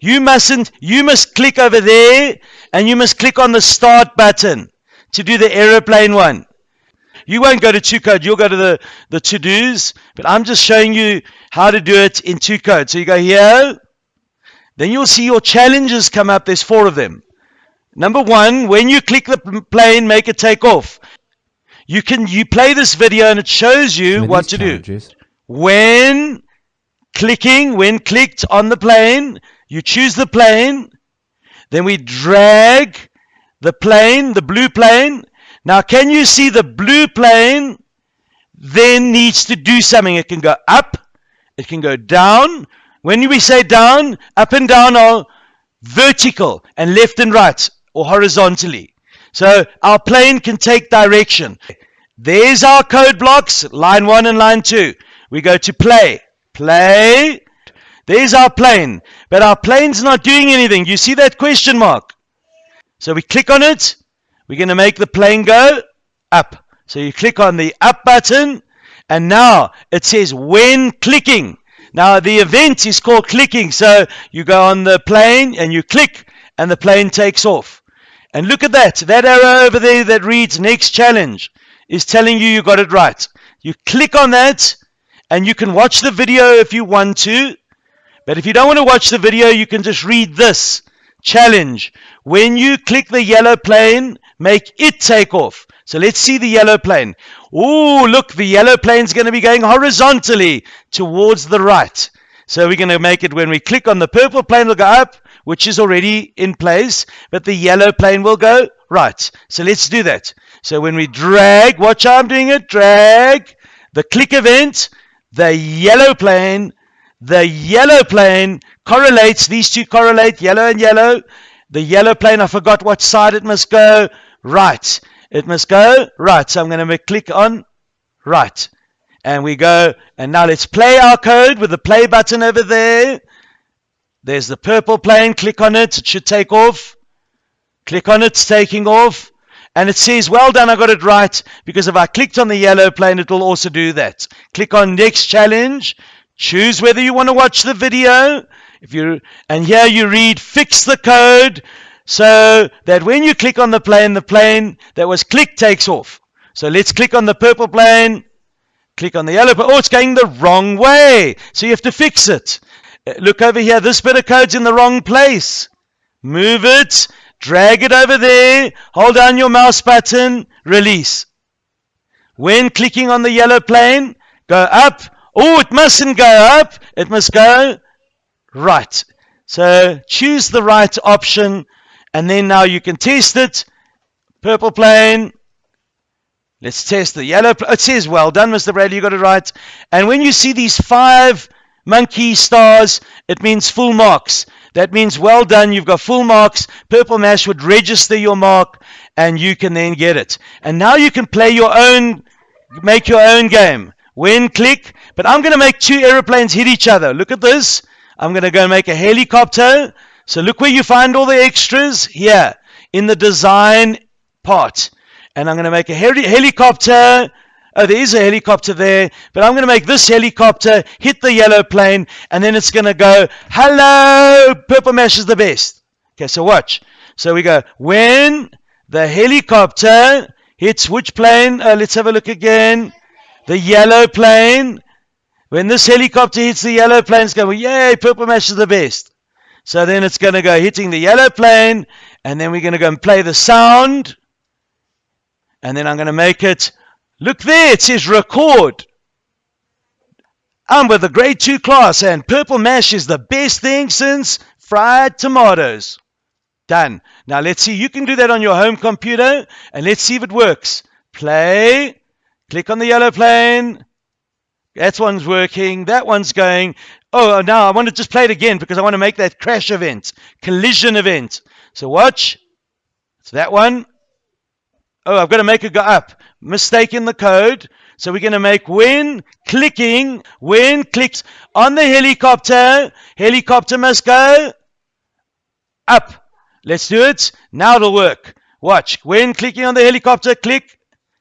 You mustn't, you must click over there and you must click on the start button to do the aeroplane one. You won't go to 2Code, you'll go to the, the to dos, but I'm just showing you how to do it in 2Code. So you go here, then you'll see your challenges come up. There's four of them. Number one, when you click the plane, make it take off. You can you play this video and it shows you what to challenges. do. When clicking, when clicked on the plane, you choose the plane, then we drag the plane, the blue plane. Now, can you see the blue plane then needs to do something? It can go up, it can go down. When we say down, up and down are vertical and left and right or horizontally. So our plane can take direction. There's our code blocks, line one and line two. We go to play. Play. There's our plane. But our plane's not doing anything. You see that question mark? So we click on it. We're going to make the plane go up. So you click on the up button. And now it says when clicking. Now the event is called clicking. So you go on the plane and you click and the plane takes off. And look at that. That arrow over there that reads next challenge is telling you you got it right. You click on that and you can watch the video if you want to. But if you don't want to watch the video, you can just read this challenge. When you click the yellow plane, make it take off. So let's see the yellow plane. Oh, look, the yellow plane's going to be going horizontally towards the right. So we're going to make it when we click on the purple plane, it'll go up, which is already in place, but the yellow plane will go right. So let's do that. So when we drag, watch I'm doing it, drag the click event, the yellow plane the yellow plane correlates, these two correlate, yellow and yellow. The yellow plane, I forgot what side it must go. Right. It must go right. So I'm going to click on right. And we go, and now let's play our code with the play button over there. There's the purple plane. Click on it. It should take off. Click on it. It's taking off. And it says, well done, I got it right. Because if I clicked on the yellow plane, it will also do that. Click on next challenge. Choose whether you want to watch the video. If you and here you read fix the code so that when you click on the plane, the plane that was clicked takes off. So let's click on the purple plane. Click on the yellow. Oh, it's going the wrong way. So you have to fix it. Uh, look over here. This bit of code's in the wrong place. Move it. Drag it over there. Hold down your mouse button. Release. When clicking on the yellow plane, go up Oh, it mustn't go up. It must go right. So choose the right option. And then now you can test it. Purple plane. Let's test the yellow. It says, well done, Mr. Bradley. You got it right. And when you see these five monkey stars, it means full marks. That means well done. You've got full marks. Purple Mash would register your mark and you can then get it. And now you can play your own, make your own game. When click, but I'm going to make two aeroplanes hit each other. Look at this. I'm going to go make a helicopter. So look where you find all the extras here in the design part. And I'm going to make a heli- helicopter. Oh, there is a helicopter there, but I'm going to make this helicopter hit the yellow plane, and then it's going to go, hello, purple mash is the best. Okay, so watch. So we go, when the helicopter hits which plane? Uh, let's have a look again. The yellow plane. When this helicopter hits the yellow plane, it's going, yay, Purple Mash is the best. So then it's going to go hitting the yellow plane, and then we're going to go and play the sound. And then I'm going to make it, look there, it says record. I'm with the grade 2 class, and Purple Mash is the best thing since fried tomatoes. Done. Now let's see, you can do that on your home computer, and let's see if it works. Play, click on the yellow plane, that one's working. That one's going. Oh, uh, now I want to just play it again because I want to make that crash event, collision event. So watch. It's that one. Oh, I've got to make it go up. Mistake in the code. So we're going to make when clicking, when clicks on the helicopter, helicopter must go up. Let's do it. Now it'll work. Watch. When clicking on the helicopter, click,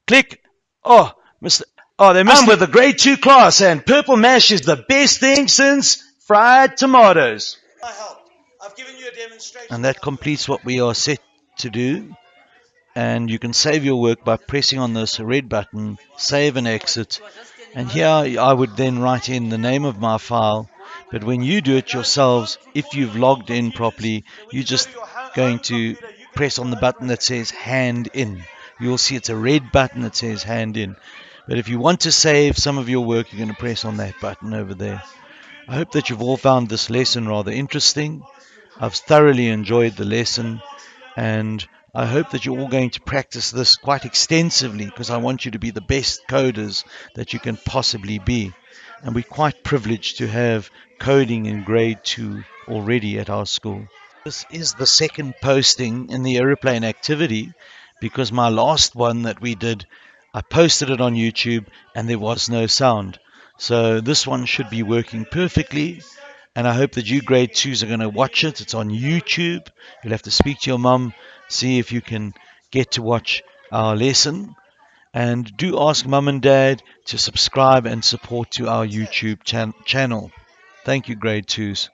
click. Oh, mistake. Oh, they missed I'm with the grade two class, and purple mash is the best thing since fried tomatoes. I help. I've given you a demonstration. And that completes what we are set to do. And you can save your work by pressing on this red button, save and exit. And here I would then write in the name of my file. But when you do it yourselves, if you've logged in properly, you're just going to press on the button that says hand in. You'll see it's a red button that says hand in. But if you want to save some of your work, you're going to press on that button over there. I hope that you've all found this lesson rather interesting. I've thoroughly enjoyed the lesson and I hope that you're all going to practice this quite extensively because I want you to be the best coders that you can possibly be. And we're quite privileged to have coding in grade 2 already at our school. This is the second posting in the aeroplane activity because my last one that we did, I posted it on YouTube and there was no sound. So this one should be working perfectly. And I hope that you grade twos are going to watch it. It's on YouTube. You'll have to speak to your mum, see if you can get to watch our lesson. And do ask mum and dad to subscribe and support to our YouTube chan channel. Thank you, grade twos.